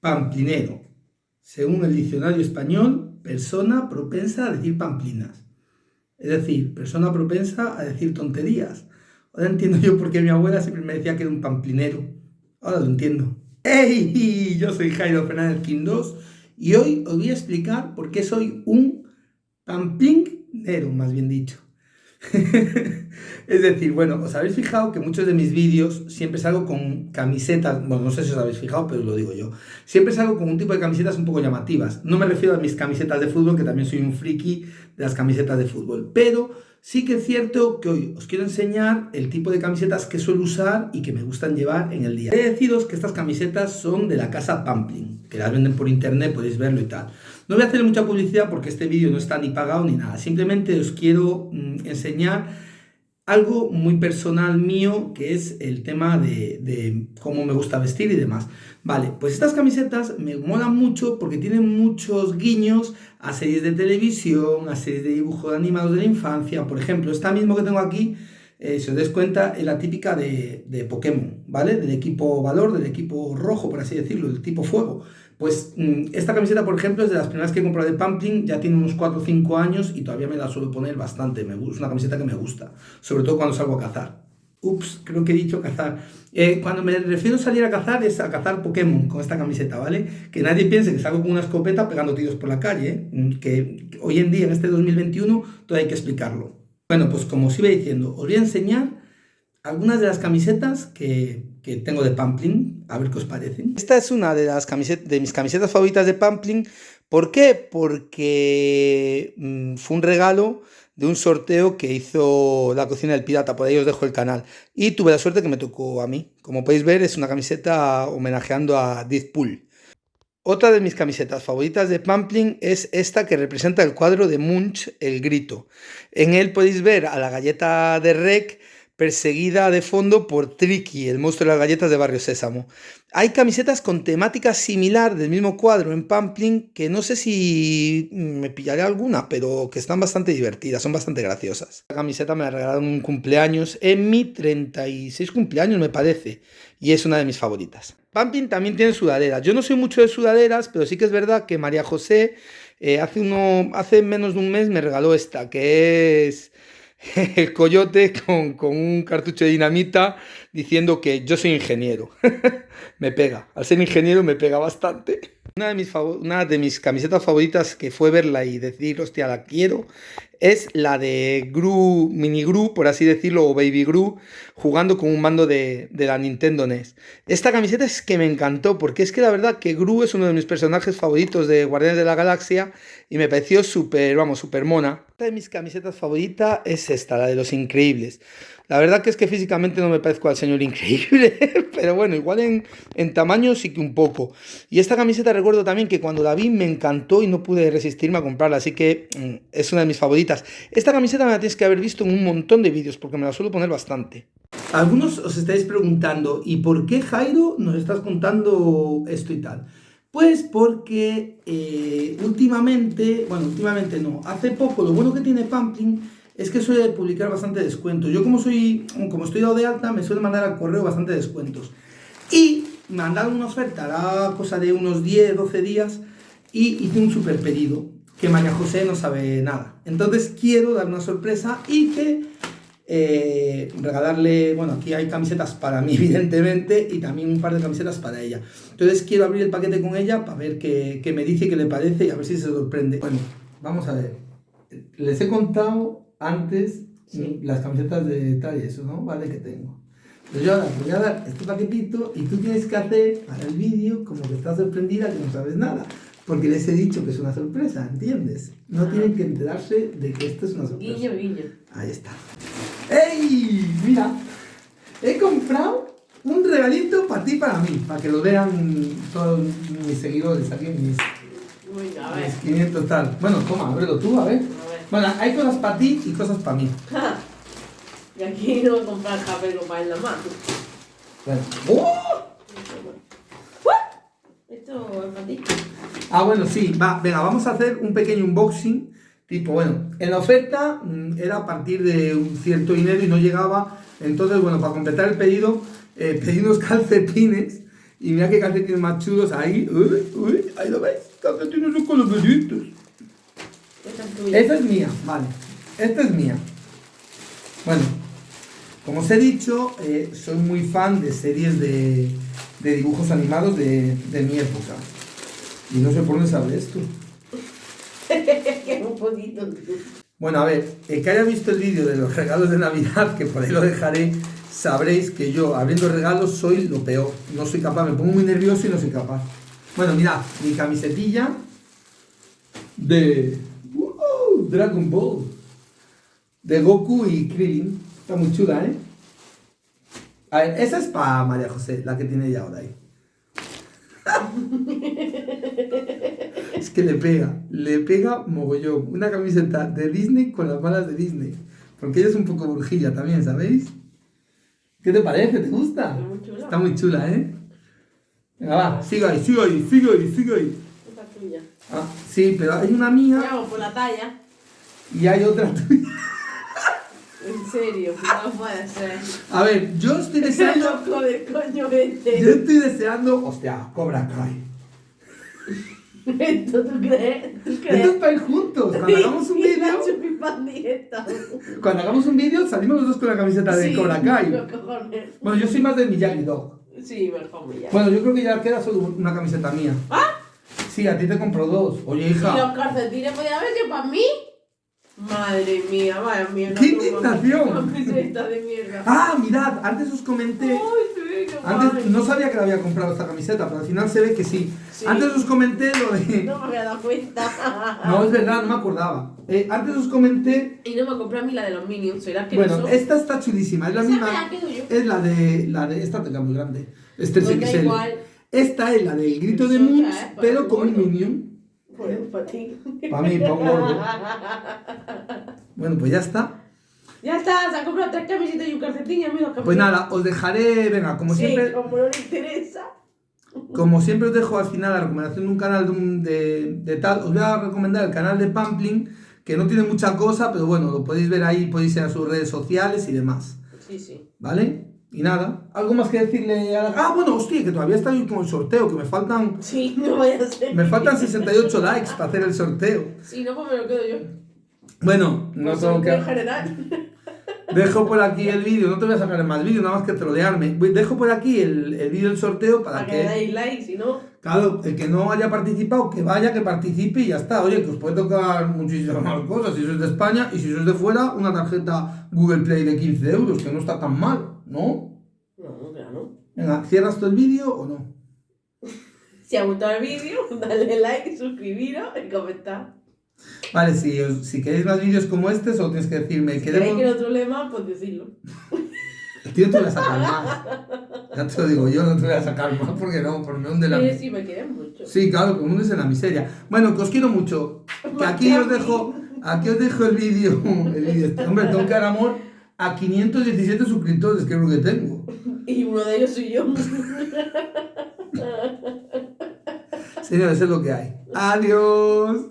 Pamplinero. Según el diccionario español, persona propensa a decir pamplinas. Es decir, persona propensa a decir tonterías. Ahora entiendo yo por qué mi abuela siempre me decía que era un pamplinero. Ahora lo entiendo. ¡Hey! Yo soy Jairo Fernández Quindós y hoy os voy a explicar por qué soy un pamplinero, más bien dicho. es decir, bueno, os habéis fijado que muchos de mis vídeos siempre salgo con camisetas, bueno, no sé si os habéis fijado, pero lo digo yo. Siempre salgo con un tipo de camisetas un poco llamativas. No me refiero a mis camisetas de fútbol, que también soy un friki de las camisetas de fútbol, pero sí que es cierto que hoy os quiero enseñar el tipo de camisetas que suelo usar y que me gustan llevar en el día. He de deciros que estas camisetas son de la casa Pampling, que las venden por internet, podéis verlo y tal. No voy a hacer mucha publicidad porque este vídeo no está ni pagado ni nada. Simplemente os quiero mm, enseñar algo muy personal mío, que es el tema de, cómo me gusta vestir y demás. Vale, pues estas camisetas me molan mucho porque tienen muchos guiños a series de televisión, a series de dibujos animados de la infancia. Por ejemplo, esta misma que tengo aquí, eh, si os des cuenta, es la típica de, de Pokémon, ¿vale? Del equipo valor, del equipo rojo, por así decirlo, del tipo fuego. Pues mm, esta camiseta, por ejemplo, es de las primeras que he comprado de Pampling, ya tiene unos 4 o 5 años y todavía me la suelo poner bastante. Es una camiseta que me gusta, sobre todo cuando salgo a cazar. Ups, creo que he dicho cazar. Eh, cuando me refiero a salir a cazar es a cazar Pokémon con esta camiseta, ¿vale? Que nadie piense que salgo con una escopeta pegando tiros por la calle, ¿eh? Mm, que hoy en día, en este 2021, todavía hay que explicarlo. Bueno, pues como os iba diciendo, os voy a enseñar algunas de las camisetas que, que tengo de Pampling, a ver qué os parecen. Esta es una de, las de mis camisetas favoritas de Pampling. ¿Por qué? Porque mm, fue un regalo de un sorteo que hizo la cocina del pirata, por ahí os dejo el canal. Y tuve la suerte que me tocó a mí. Como podéis ver, es una camiseta homenajeando a Deadpool. Otra de mis camisetas favoritas de Pampling es esta que representa el cuadro de Munch, El Grito. En él podéis ver a la galleta de Rec perseguida de fondo por Tricky, el monstruo de las galletas de Barrio Sésamo. Hay camisetas con temática similar del mismo cuadro en Pampling que no sé si me pillaré alguna, pero que están bastante divertidas, son bastante graciosas. La camiseta me la regalaron un cumpleaños, en mi 36 cumpleaños me parece, y es una de mis favoritas. Pampling también tiene sudaderas. Yo no soy mucho de sudaderas, pero sí que es verdad que María José eh, hace, hace menos de un mes me regaló esta, que es el coyote con, un cartucho de dinamita diciendo que yo soy ingeniero. me pega. Al ser ingeniero me pega bastante. Una de, mis una de mis camisetas favoritas que fue verla y decir, hostia, la quiero, es la de Gru, Mini Gru, por así decirlo, o Baby Gru, jugando con un mando de, de, la Nintendo NES. Esta camiseta es que me encantó, porque es que la verdad que Gru es uno de mis personajes favoritos de Guardianes de la Galaxia y me pareció súper, vamos, súper mona. Una de mis camisetas favoritas es esta, la de los increíbles. La verdad que es que físicamente no me parezco al señor increíble, pero bueno, igual en, en, tamaño sí que un poco. Y esta camiseta recuerdo también que cuando la vi me encantó y no pude resistirme a comprarla, así que mm, es una de mis favoritas. Esta camiseta me la tienes que haber visto en un montón de vídeos porque me la suelo poner bastante. Algunos os estáis preguntando, ¿y por qué Jairo nos estás contando esto y tal? Pues porque eh, últimamente, bueno, últimamente no, hace poco, lo bueno que tiene Pampling es que suele publicar bastante descuentos. Yo como soy, como estoy dado de alta, me suele mandar al correo bastante descuentos. Y mandaron una oferta, la cosa de unos 10, 12 días, y hice un super pedido, que María José no sabe nada. Entonces quiero dar una sorpresa y que eh, regalarle, bueno, aquí hay camisetas para mí, evidentemente, y también un par de camisetas para ella. Entonces quiero abrir el paquete con ella para ver qué, qué me dice, qué le parece y a ver si se sorprende. Bueno, vamos a ver. Les he contado antes las camisetas de tal y eso, ¿no? Vale, que tengo. Entonces yo ahora voy a dar este paquetito y tú tienes que hacer para el vídeo como que estás sorprendida que no sabes nada. Porque les he dicho que es una sorpresa, ¿entiendes? No tienen que enterarse de que esto es una sorpresa. Guiño, guiño. Ahí está. ¡Ey! Mira, he comprado un regalito para ti y para mí, para que lo vean todos mis seguidores aquí, mis, Uy, a ver. mis 500 tal. Bueno, toma, ábrelo tú, a ver. Bueno, hay cosas para ti y cosas para mí. y aquí no voy a comprar japero para en la mano. Bueno. ¡Oh! Esto es para ti. Ah, bueno, sí, va, venga, vamos a hacer un pequeño unboxing. Tipo, bueno, en la oferta mm, era a partir de un cierto dinero y no llegaba. Entonces, bueno, para completar el pedido, eh, pedí unos calcetines Y mira qué calcetines más chulos ahí. Uy, uy, ahí lo veis. Calcetines son coloraditos. Esta es tuya. Esta es mía, vale. Esta es mía. Bueno, como os he dicho, eh, soy muy fan de series de, de dibujos animados de, de mi época. Y no sé por dónde sale esto. un poquito. Bueno, a ver, el que haya visto el vídeo de los regalos de Navidad, que por ahí lo dejaré, sabréis que yo abriendo regalos soy lo peor. No soy capaz, me pongo muy nervioso y no soy capaz. Bueno, mirad, mi camisetilla de Dragon Ball. De Goku y Krillin. Está muy chula, ¿eh? A ver, esa es para María José, la que tiene ella ahora ahí. es que le pega, le pega mogollón. Una camiseta de Disney con las balas de Disney. Porque ella es un poco brujilla también, ¿sabéis? ¿Qué te parece? ¿Te gusta? Está muy chula. Está muy chula, ¿eh? Venga, va, sigue ahí, sigue ahí, sigue ahí, sigue ahí. Esta es tuya. Ah, sí, pero hay una mía por la talla. Y hay otra tuya. En serio, no puede ser. A ver, yo estoy deseando. loco del coño Yo este. estoy deseando. Hostia, Cobra Kai. ¿Esto tú crees? ¿Tú crees? Esto es para ir juntos. Cuando hagamos un Y vídeo. Cuando hagamos un vídeo, salimos los dos con la camiseta de Sí, Cobra Kai. Bueno, yo soy más de Miyagi Dog. Sí, mejor ya. Bueno, yo creo que ya queda solo una camiseta mía. ¿Ah? Sí, a ti te compro dos. Oye, ¿Y hija. los calcetines podía haber sido para mí? Madre mía, vaya mierda. ¡Qué toma. indignación! Camiseta de mierda. Ah, mirad, antes os comenté. Ay, sí, qué Antes guay. no sabía que le había comprado esta camiseta, pero al final se ve que sí. Sí. Antes os comenté lo de. No me había dado cuenta. No, es verdad, no me acordaba. Eh, antes os comenté. Y no me compré a mí la de los Minions. ¿Será que Bueno, no son? esta está chulísima. Es la misma. la. Es la de. La de. Esta tenga muy grande. Este es Pues XL. igual. Esta es la del grito de Eso ya Moons, es para pero el con un. Minion. Pues para ti. Para mí, gordo. Bueno, pues ya está. Ya está, se ha comprado tres camisetas y un calcetín. Pues nada, os dejaré. Venga, como sí, siempre. como no le interesa. Como siempre os dejo al final la recomendación de un canal de, un- de, de tal, os voy a recomendar el canal de Pampling, que no tiene mucha cosa, pero bueno, lo podéis ver ahí, podéis ir a sus redes sociales y demás, Sí, sí. ¿vale? Y nada, ¿algo más que decirle a la... Ah, bueno, hostia, que todavía está con el sorteo, que me faltan, Sí, no vaya a ser. me faltan 68 likes para hacer el sorteo. Sí, no, pues me lo quedo yo. Bueno, no Pues tengo que... general. Dejo por aquí el vídeo, no te voy a sacar más vídeos, nada más que trolearme. Dejo por aquí el, el vídeo del sorteo para Para que le que... dais like, si no. Claro, el que no haya participado, que vaya, que participe y ya está. Oye, que os puede tocar muchísimas más cosas si sois de España y si sois de fuera, una tarjeta Google Play de 15 euros, que no está tan mal, ¿no? No, claro. Venga, ¿cierras tú el vídeo o no? Si ha gustado el vídeo, dale like, suscribiros y comentar. Vale, si, os- si queréis más vídeos como este, solo tienes que decirme, Si queréis queremos... que el otro lema, pues decirlo. Tío, no te voy a sacar más. Ya te lo digo yo, no te voy a sacar más porque no, porque me hunde la... Sí, sí, me quieren mucho. Sí, claro, que hundes en la miseria. Bueno, que os quiero mucho. Que aquí os dejo, aquí os dejo el vídeo. El vídeo este. Hombre, tengo que dar amor a 517 suscriptores, lo que tengo. Y uno de ellos soy yo. Señores, es lo que hay. Adiós.